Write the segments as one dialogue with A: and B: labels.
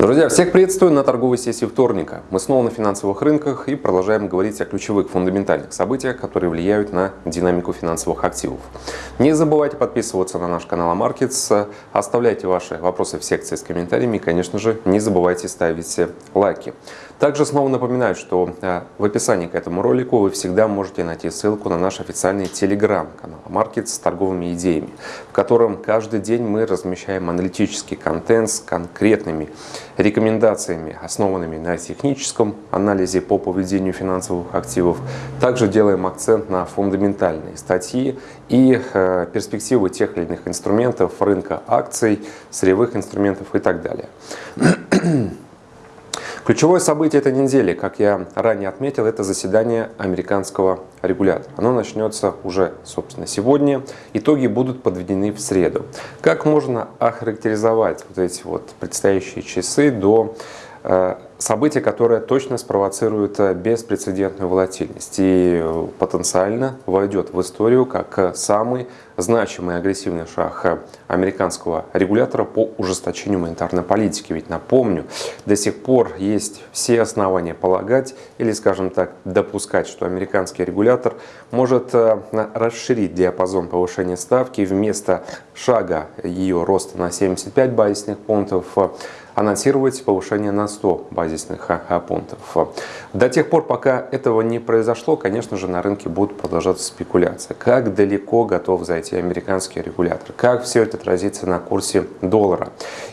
A: Друзья, всех приветствую на торговой сессии вторника. Мы снова на финансовых рынках и продолжаем говорить о ключевых фундаментальных событиях, которые влияют на динамику финансовых активов. Не забывайте подписываться на наш канал Markets, оставляйте ваши вопросы в секции с комментариями и, конечно же, не забывайте ставить лайки. Также снова напоминаю, что э, в описании к этому ролику вы всегда можете найти ссылку на наш официальный телеграм-канал Markets с торговыми идеями, в котором каждый день мы размещаем аналитический контент с конкретными рекомендациями, основанными на техническом анализе по поведению финансовых активов. Также делаем акцент на фундаментальные статьи и э, перспективы тех или иных инструментов рынка акций, сырьевых инструментов и так далее. Ключевое событие этой недели, как я ранее отметил, это заседание американского регулятора. Оно начнется уже, собственно, сегодня. Итоги будут подведены в среду. Как можно охарактеризовать вот эти вот предстоящие часы до Э, событие, которое точно спровоцирует э, беспрецедентную волатильность и э, потенциально войдет в историю как самый значимый агрессивный шаг американского регулятора по ужесточению монетарной политики. Ведь напомню, до сих пор есть все основания полагать или, скажем так, допускать, что американский регулятор может расширить диапазон повышения ставки вместо шага ее роста на 75 базисных пунктов анонсировать повышение на 100 базисных пунктов. До тех пор, пока этого не произошло, конечно же, на рынке будут продолжаться спекуляции. Как далеко готов зайти американский регулятор? Как все это отразится на курсе доллара?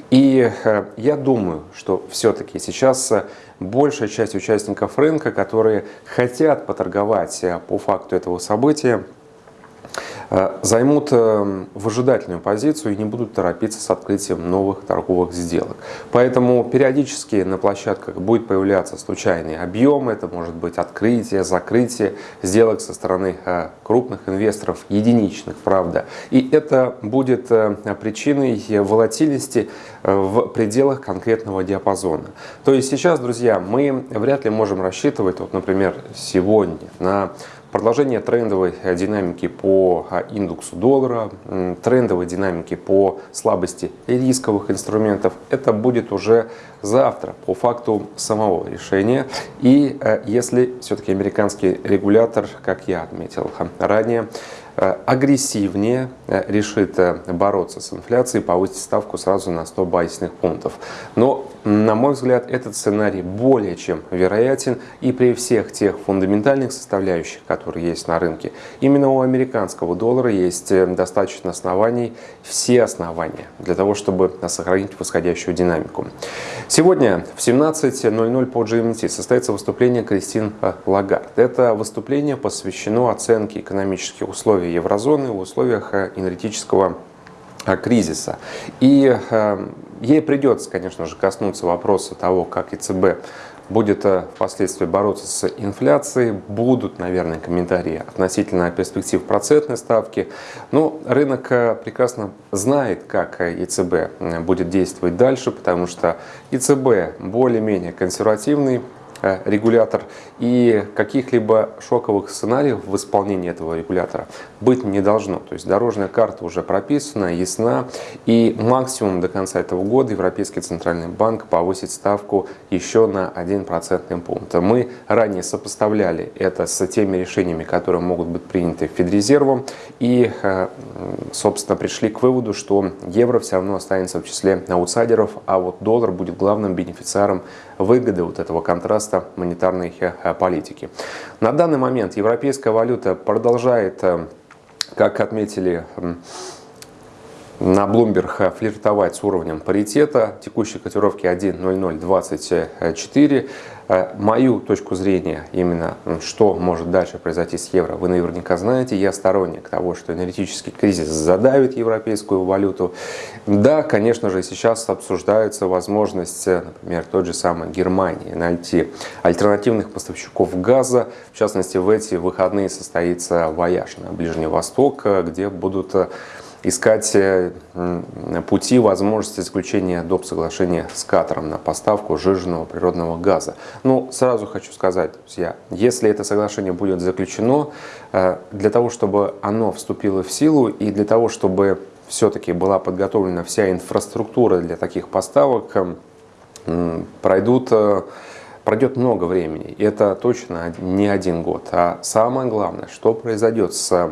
A: И э, я думаю, что все-таки сейчас большая часть участников рынка, которые хотят поторговать э, по факту этого события, Э, займут э, выжидательную позицию и не будут торопиться с открытием новых торговых сделок. Поэтому периодически на площадках будет появляться случайный объем, это может быть открытие, закрытие сделок со стороны э, крупных инвесторов, единичных, правда. И это будет причиной волатильности в пределах конкретного диапазона. То есть сейчас, друзья, мы вряд ли можем рассчитывать, вот, например, сегодня на Продолжение трендовой динамики по а, индексу доллара, трендовой динамики по слабости рисковых инструментов, это будет уже завтра по факту самого решения. И э, если все-таки американский регулятор, как я отметил ранее, Э, агрессивнее э, решит э, бороться с инфляцией, повысить ставку сразу на 100 базисных пунктов. Но, на мой взгляд, этот сценарий более чем вероятен и при всех тех фундаментальных составляющих, которые есть на рынке. Именно у американского доллара есть достаточно оснований, все основания для того, чтобы сохранить восходящую динамику. Сегодня в 17.00 по GMT состоится выступление Кристин Лагард. Это выступление посвящено оценке экономических условий еврозоны в условиях э, энергетического э, кризиса. И э, ей придется, конечно же, коснуться вопроса того, как ЕЦБ будет впоследствии бороться с инфляцией, будут, наверное, комментарии относительно перспектив процентной ставки. Но рынок прекрасно знает, как ЕЦБ будет действовать дальше, потому что ЕЦБ более-менее консервативный регулятор и каких-либо шоковых сценариев в исполнении этого регулятора быть не должно. То есть дорожная карта уже прописана, ясна и максимум до конца этого года Европейский Центральный Банк повысит ставку еще на 1 процентный пункт. Мы ранее сопоставляли это с теми решениями, которые могут быть приняты Федрезервом и, э, собственно, пришли к выводу, что евро все равно останется в числе аутсайдеров, а вот доллар будет главным бенефициаром выгоды вот этого контраста монетарной э, политики. На данный момент европейская валюта продолжает, э, как отметили на Bloomberg флиртовать с уровнем паритета, текущей котировки 1.0024. Э, мою точку зрения, именно что может дальше произойти с евро, вы наверняка знаете. Я сторонник того, что энергетический кризис задавит европейскую валюту. Да, конечно же, сейчас обсуждается возможность, э, например, той же самой Германии найти альтернативных поставщиков газа. В частности, в эти выходные состоится вояж на Ближний Восток, э, где будут искать э, пути возможности заключения доп. соглашения с Катаром на поставку сжиженного природного газа. Ну, сразу хочу сказать, друзья, если это соглашение будет заключено, э, для того, чтобы оно вступило в силу и для того, чтобы все-таки была подготовлена вся инфраструктура для таких поставок, эм, пройдут пройдет много времени, и это точно не один год. А самое главное, что произойдет с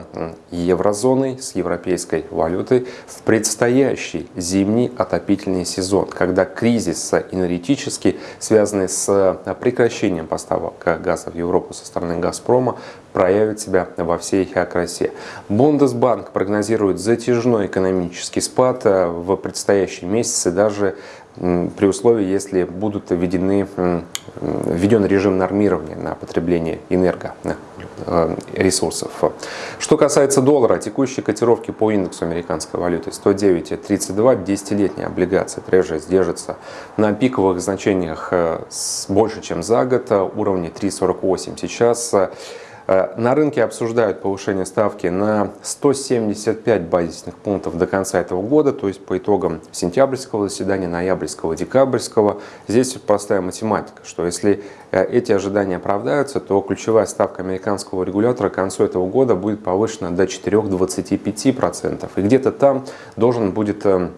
A: еврозоной, с европейской валютой в предстоящий зимний отопительный сезон, когда кризис энергетический, связанный с прекращением поставок газа в Европу со стороны «Газпрома», проявит себя во всей красе. Бундесбанк прогнозирует затяжной экономический спад э, в предстоящие месяцы, даже при условии, если будут введены, введен режим нормирования на потребление энергоресурсов. Э, Что касается доллара, текущие котировки по индексу американской валюты 109.32, десятилетняя облигация Treasury держится на пиковых значениях э, больше, чем за год, уровне 3.48 сейчас. Э, на рынке обсуждают повышение ставки на 175 базисных пунктов до конца этого года, то есть по итогам сентябрьского заседания, ноябрьского, декабрьского. Здесь простая математика, что если э, эти ожидания оправдаются, то ключевая ставка американского регулятора к концу этого года будет повышена до 4-25%. И где-то там должен будет э,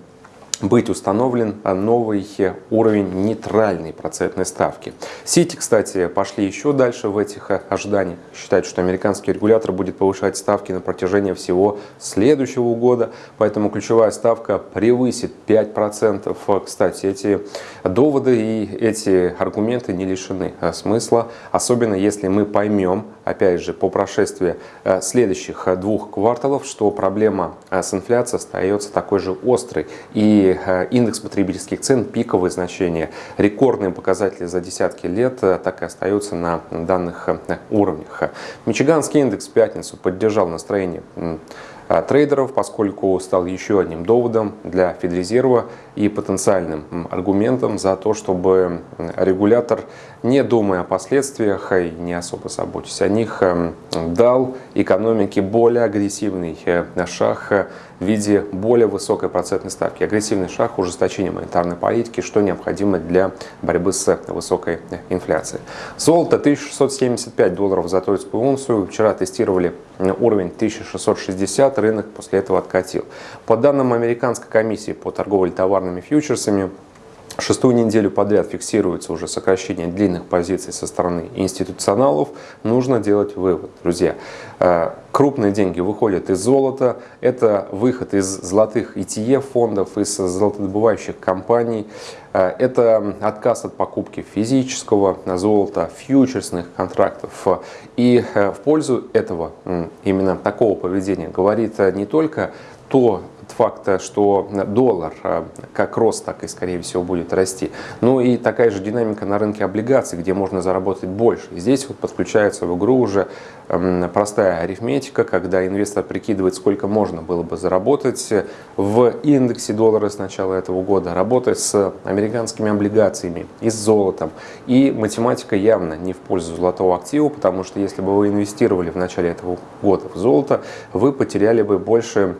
A: быть установлен новый уровень нейтральной процентной ставки. Сити, кстати, пошли еще дальше в этих ожиданиях. Считают, что американский регулятор будет повышать ставки на протяжении всего следующего года, поэтому ключевая ставка превысит 5%. Кстати, эти доводы и эти аргументы не лишены смысла, особенно если мы поймем, опять же, по прошествии э, следующих двух кварталов, что проблема э, с инфляцией остается такой же острой и Э, индекс потребительских цен, пиковые значения, рекордные показатели за десятки лет э, так и остаются на данных э, уровнях. Мичиганский индекс в пятницу поддержал настроение трейдеров, поскольку стал еще одним доводом для Федрезерва и потенциальным аргументом за то, чтобы регулятор, не думая о последствиях и не особо заботясь о них, дал экономике более агрессивный шаг в виде более высокой процентной ставки. Агрессивный шаг ужесточения монетарной политики, что необходимо для борьбы с высокой инфляцией. Золото 1675 долларов за тройскую унцию. Вчера тестировали уровень 1660, рынок после этого откатил. По данным Американской комиссии по торговле товарными фьючерсами, Шестую неделю подряд фиксируется уже сокращение длинных позиций со стороны институционалов. Нужно делать вывод, друзья. Э, крупные деньги выходят из золота. Это выход из золотых ETF-фондов, из золотодобывающих компаний. Э, это отказ от покупки физического золота, фьючерсных контрактов. И э, в пользу этого, именно такого поведения, говорит не только то факта, что доллар а, как рост, так и скорее всего будет расти. Ну и такая же динамика на рынке облигаций, где можно заработать больше. Здесь вот подключается в игру уже простая арифметика, когда инвестор прикидывает, сколько можно было бы заработать в индексе доллара с начала этого года, работать с американскими облигациями и с золотом. И математика явно не в пользу золотого актива, потому что если бы вы инвестировали в начале этого года в золото, вы потеряли бы больше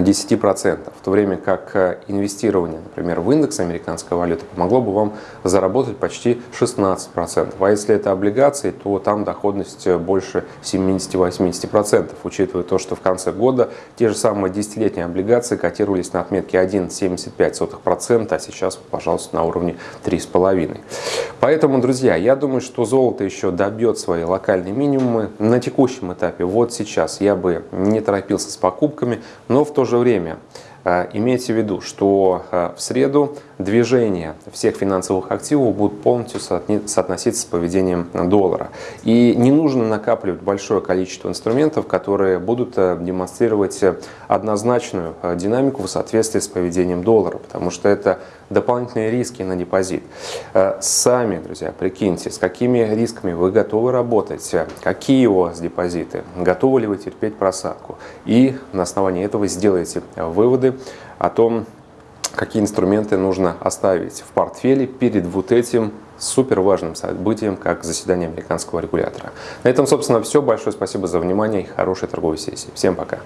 A: 10%, в то время как э, инвестирование, например, в индекс американской валюты помогло бы вам заработать почти 16%. А если это облигации, то там доходность э, больше 70-80%, учитывая то, что в конце года те же самые десятилетние облигации котировались на отметке 1,75%, а сейчас, пожалуйста, на уровне 3,5%. Поэтому, друзья, я думаю, что золото еще добьет свои локальные минимумы. На текущем этапе, вот сейчас, я бы не торопился с покупками, но в то же время. Э, имейте в виду, что э, в среду движения всех финансовых активов будут полностью соотноситься с поведением доллара. И не нужно накапливать большое количество инструментов, которые будут э, демонстрировать однозначную динамику в соответствии с поведением доллара, потому что это дополнительные риски на депозит. Сами, друзья, прикиньте, с какими рисками вы готовы работать, какие у вас депозиты, готовы ли вы терпеть просадку. И на основании этого сделайте выводы о том, какие инструменты нужно оставить в портфеле перед вот этим супер важным событием, как заседание американского регулятора. На этом, собственно, все. Большое спасибо за внимание и хорошей торговой сессии. Всем пока!